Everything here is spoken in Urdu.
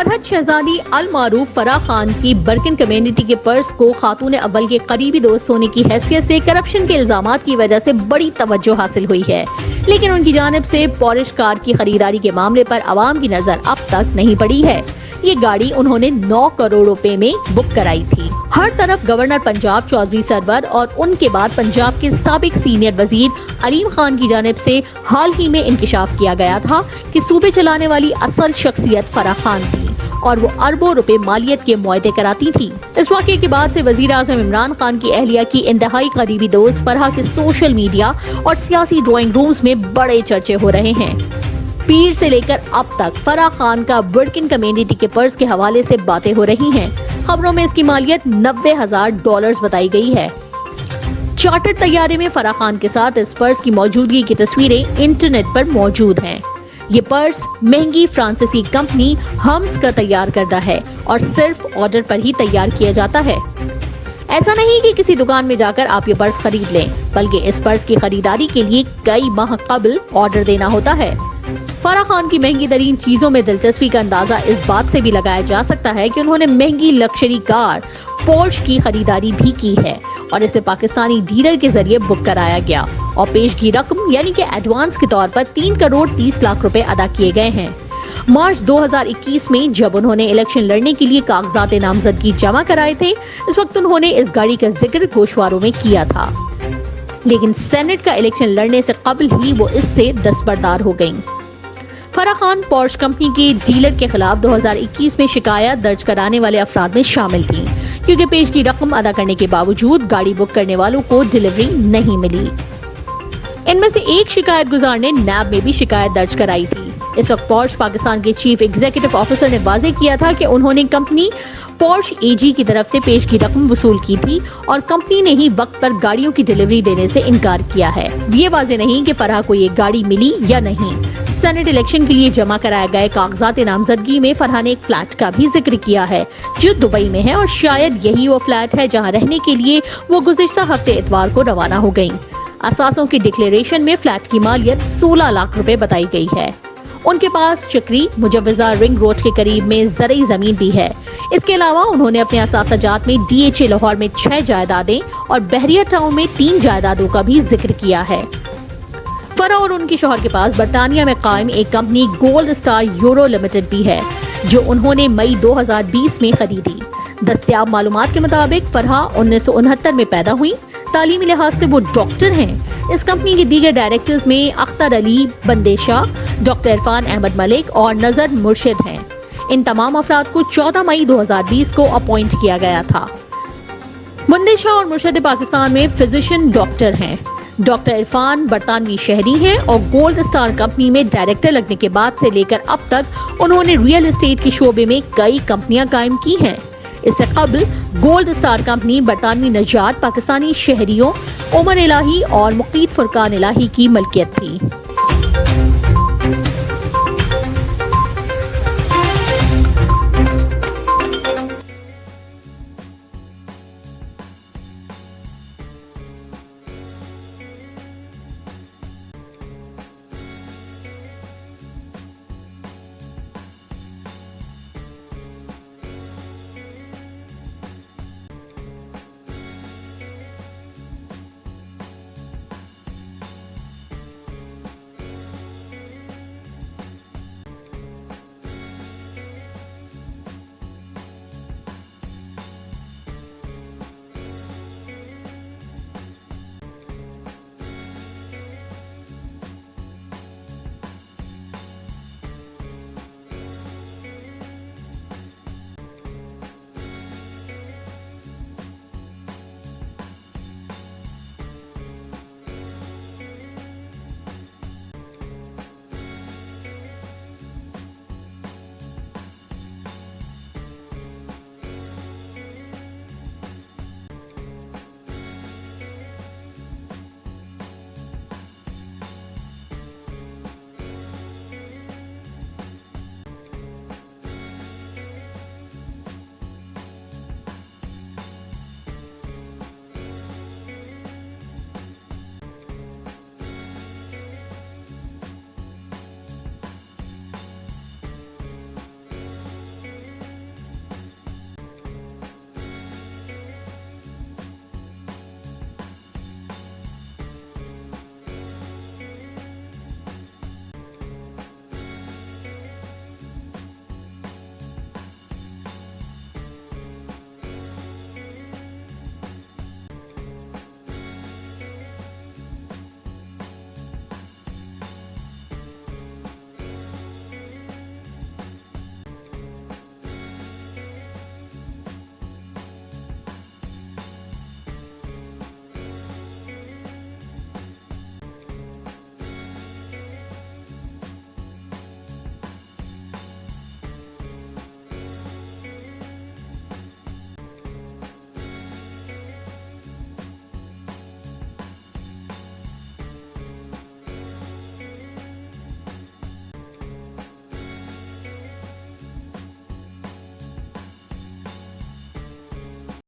فرحت شہزادی المعروف فرا خان کی برکن کمیونٹی کے پرس کو خاتون اول کے قریبی دوست ہونے کی حیثیت سے کرپشن کے الزامات کی وجہ سے بڑی توجہ حاصل ہوئی ہے۔ لیکن ان کی جانب سے پورش کار کی خریداری کے معاملے پر عوام کی نظر اب تک نہیں پڑی ہے۔ یہ گاڑی انہوں نے نو کروڑ روپے میں بک کرائی تھی۔ ہر طرف گورنر پنجاب چودھری سرور اور ان کے بعد پنجاب کے سابق سینئر وزیر علیم خان کی جانب سے حال ہی میں انکشاف کیا گیا تھا کہ صوبے چلانے والی اصل شخصیت فرح خان تھی۔ اور وہ اربوں روپے مالیت کے معاہدے کراتی تھی۔ اس واقعے کے بعد سے وزیر اعظم عمران خان کی اہلیہ کی انتہائی قریبی دوست، فرحہ کے سوشل میڈیا اور سیاسی ڈرائنگ رومز میں بڑے چرچے ہو رہے ہیں۔ پیر سے لے کر اب تک فرح خان کا برکن کمیونٹی کے پرس کے حوالے سے باتیں ہو رہی ہیں۔ خبروں میں اس کی مالیت نبے ہزار ڈالرز بتائی گئی ہے۔ چارٹر طیارے میں فرح خان کے ساتھ اس پرس کی موجودگی کی تصویریں انٹرنیٹ پر موجود ہیں۔ یہ پرس مہنگی فرانسیسی کمپنی ہمس کا تیار کردہ ہے اور صرف آرڈر پر ہی تیار کیا جاتا ہے۔ ایسا نہیں کہ کسی دکان میں جا کر آپ یہ پرس خرید لیں، بلکہ اس پرس کی خریداری کے لیے کئی ماہ قبل آرڈر دینا ہوتا ہے۔ فرح خان کی مہنگی ترین چیزوں میں دلچسپی کا اندازہ اس بات سے بھی لگایا جا سکتا ہے کہ انہوں نے مہنگی لکشری کار پورش کی خریداری بھی کی ہے۔ اور اسے پاکستانی ڈیلر کے ذریعے بک کرایا گیا اور پیشگی رقم یعنی کہ ایڈوانس کے طور پر تین کروڑ تیس لاکھ روپے ادا کیے گئے ہیں۔ مارچ دو ہزار اکیس میں جب انہوں نے الیکشن لڑنے کے لیے کاغذات نامزدگی جمع کرائے تھے، اس وقت انہوں نے اس گاڑی کا ذکر گوشواروں میں کیا تھا۔ لیکن سینٹ کا الیکشن لڑنے سے قبل ہی وہ اس سے دستبردار ہو گئیں۔ فرح خان پورش کمپنی کے ڈیلر کے خلاف دو ہزار اکیس میں شکایت درج کرانے والے افراد میں شامل تھیں۔ کیونکہ پیش کی رقم ادا کرنے کے باوجود گاڑی بک کرنے والوں کو ڈیلیوری نہیں ملی۔ ان میں سے ایک شکایت گزار نے نیب میں بھی شکایت درج کرائی تھی۔ اس وقت پورش پاکستان کے چیف ایگزیکٹو آفیسر نے واضح کیا تھا کہ انہوں نے کمپنی پورش اے جی کی طرف سے پیش کی رقم وصول کی تھی اور کمپنی نے ہی وقت پر گاڑیوں کی ڈیلیوری دینے سے انکار کیا ہے۔ یہ واضح نہیں کہ فرح کو یہ گاڑی ملی یا نہیں۔ سینٹ الیکشن کے لیے جمع کرایا گئے کاغذات نامزدگی میں فرحان ایک فلیٹ کا بھی ذکر کیا ہے۔ جو دبئی میں ہے اور شاید یہی وہ فلیٹ ہے جہاں رہنے کے لیے وہ گزشتہ ہفتے اتوار کو روانہ ہو گئیں۔ اساسوں کی ڈکلیریشن میں فلیٹ کی مالیت سولہ لاکھ روپے بتائی گئی ہے۔ ان کے پاس چکری، مجوزہ رنگ روڈ کے قریب میں زرعی زمین بھی ہے۔ اس کے علاوہ انہوں نے اپنے اساسہ جات میں ڈی ایچ اے لاہور میں چھ جائیدادیں اور بحریہ ٹاؤن میں تین جائیدادوں کا بھی ذکر کیا ہے۔ فرا اور ان کے شوہر کے پاس برطانیہ میں قائم ایک company gold star euro limited بھی ہے، جو انہوں نے مئی دو ہزار بیس میں خریدی۔ دستیاب معلومات کے مطابق فرحا انیس سو انہتر میں پیدا ہوئی۔ تعلیمی لحاظ سے وہ ڈاکٹر ہیں۔ اس کمپنی کے دیگر ڈائریکٹرز میں اختر علی بندیشا ڈاکٹر عرفان احمد ملک اور نظر مرشد ہیں۔ ان تمام افراد کو چودہ مئی دو ہزار بیس کو اپوائنٹ کیا گیا تھا۔ بندیشا اور مرشد پاکستان میں فزیشن ڈاکٹر ہیں۔ ڈاکٹر عرفان برطانوی شہری ہیں اور گولڈ سٹار کمپنی میں ڈائریکٹر لگنے کے بعد سے لے کر اب تک انہوں نے ریئل اسٹیٹ کے شعبے میں کئی کمپنیاں قائم کی ہیں۔ اس سے قبل گولڈ سٹار کمپنی برطانوی نجات، پاکستانی شہریوں، عمر الہی اور مقید فرقان الہی کی ملکیت تھی۔